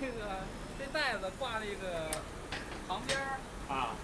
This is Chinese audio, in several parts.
这个这袋子挂那个旁边儿。啊，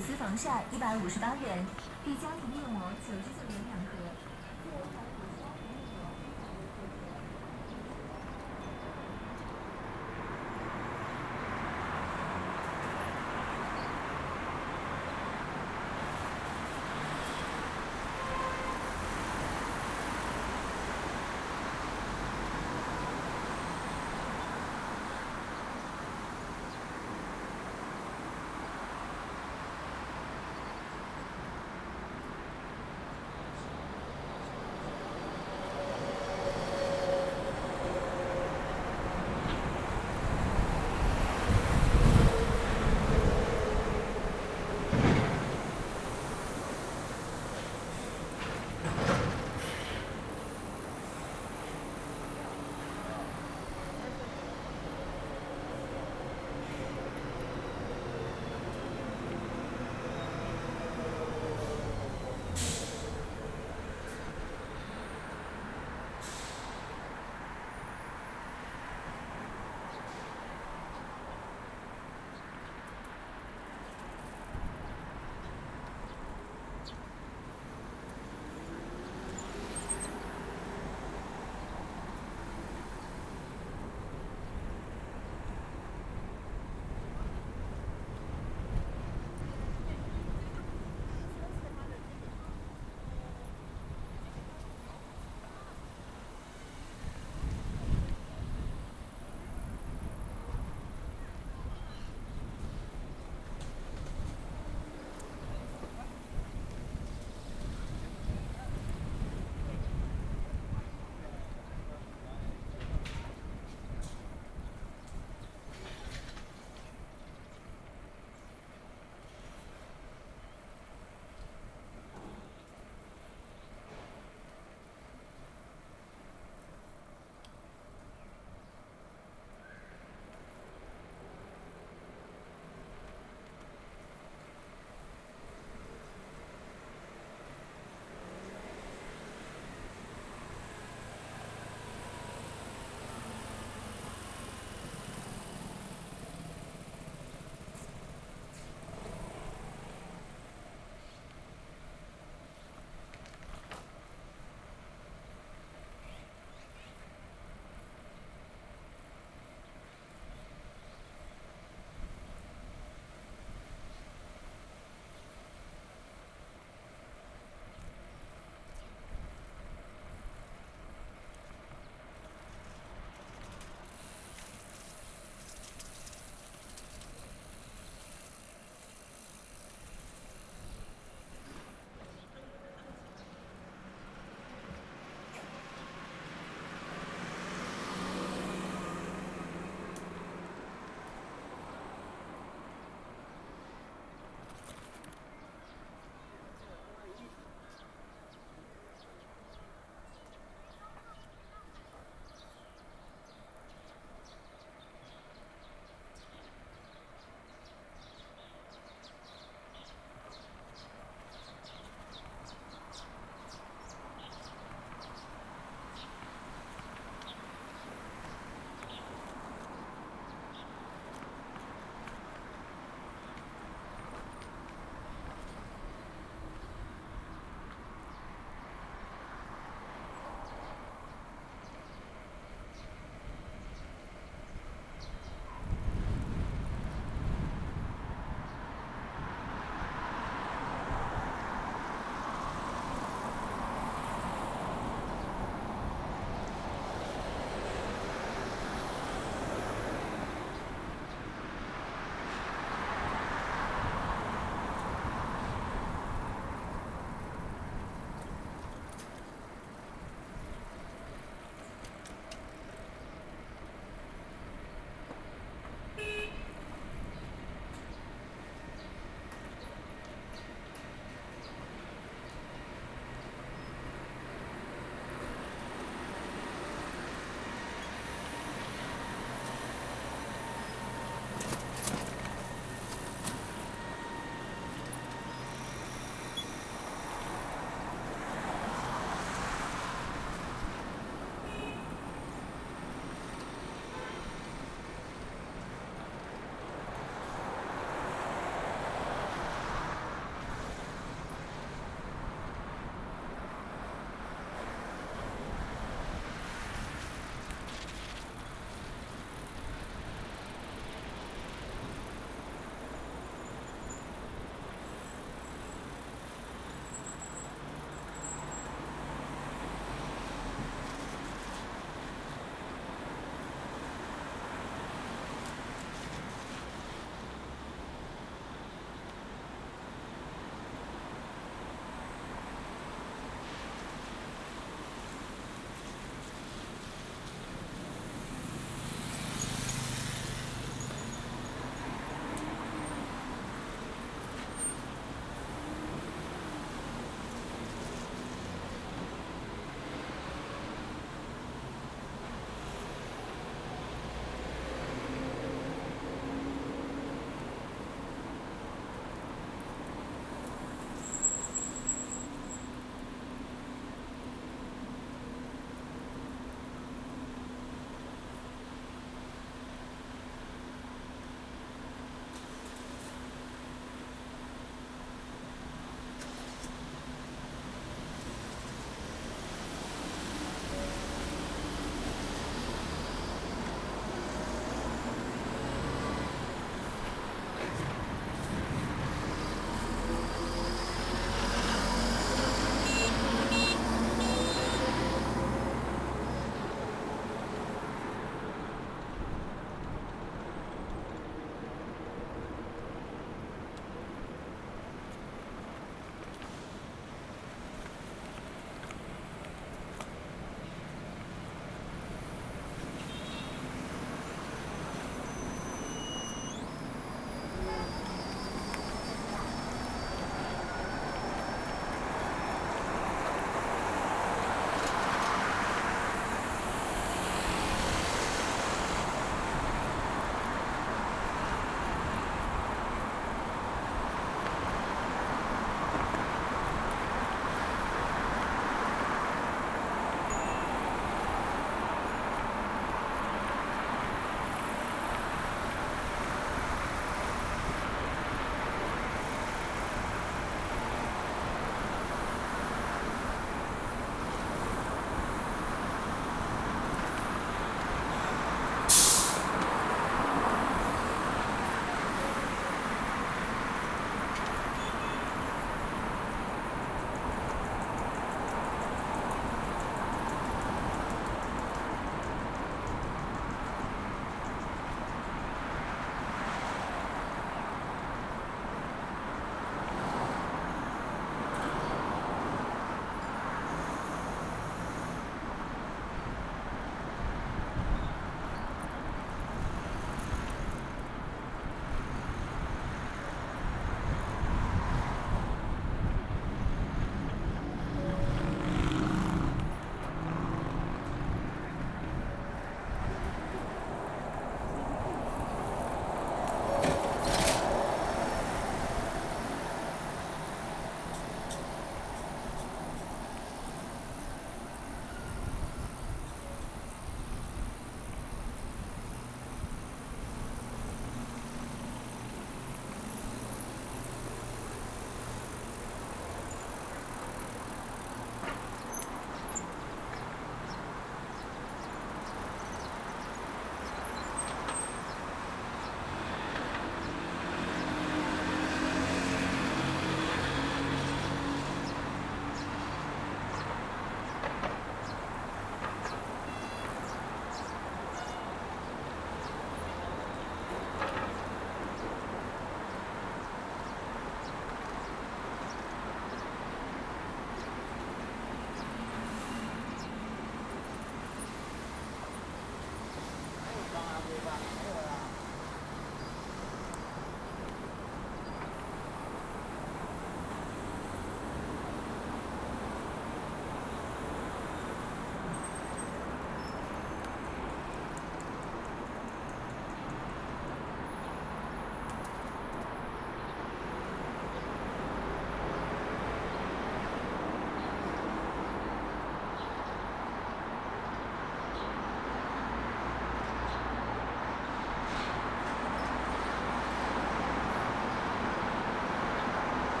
丝防晒一百五十八元，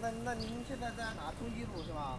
那那您现在在哪？通济路是吧？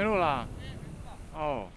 没路了。哦。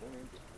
One inch.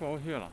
过不去了。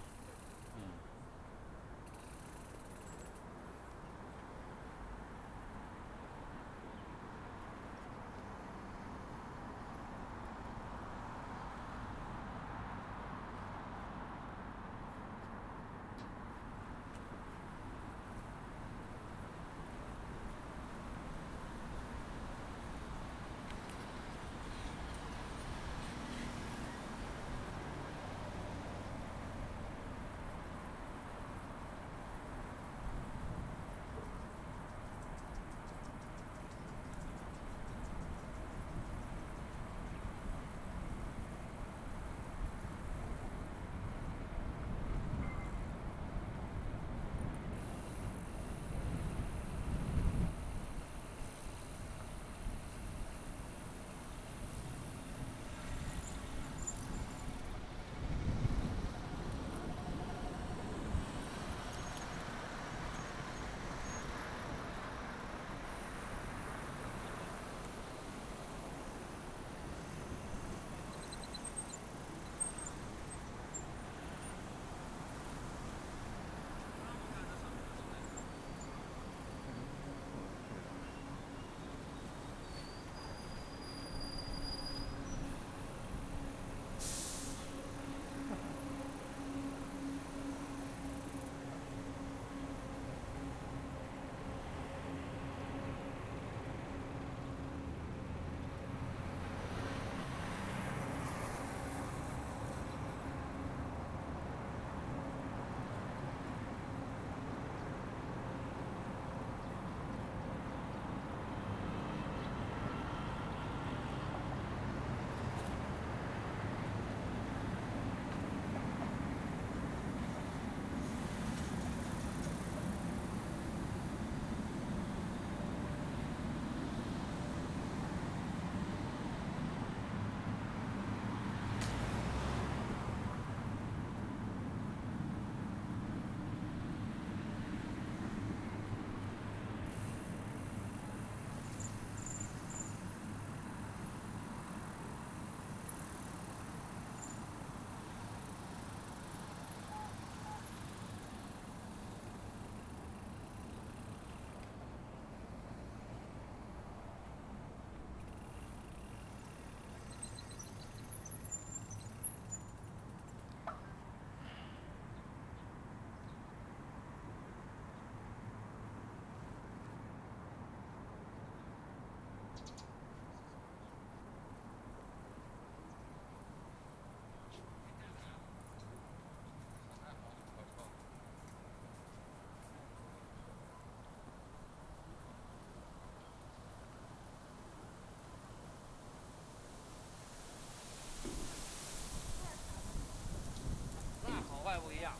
不一样